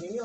没有